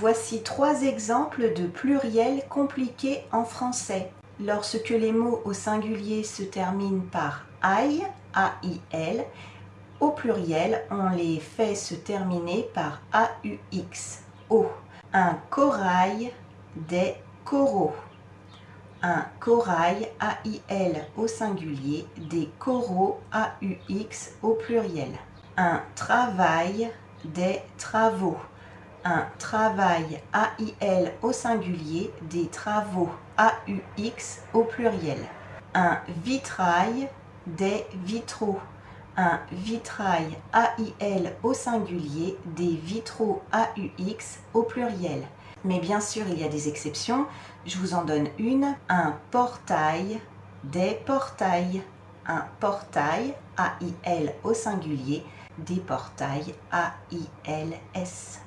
Voici trois exemples de pluriels compliqués en français. Lorsque les mots au singulier se terminent par aïe, au pluriel, on les fait se terminer par A-U-X. Un corail, des coraux. Un corail, A-I-L au singulier, des coraux, A-U-X au pluriel. Un travail, des travaux un travail AIL au singulier, des travaux AUX au pluriel. Un vitrail, des vitraux. Un vitrail AIL au singulier, des vitraux AUX au pluriel. Mais bien sûr, il y a des exceptions. Je vous en donne une. Un portail, des portails. Un portail AIL au singulier, des portails AILS.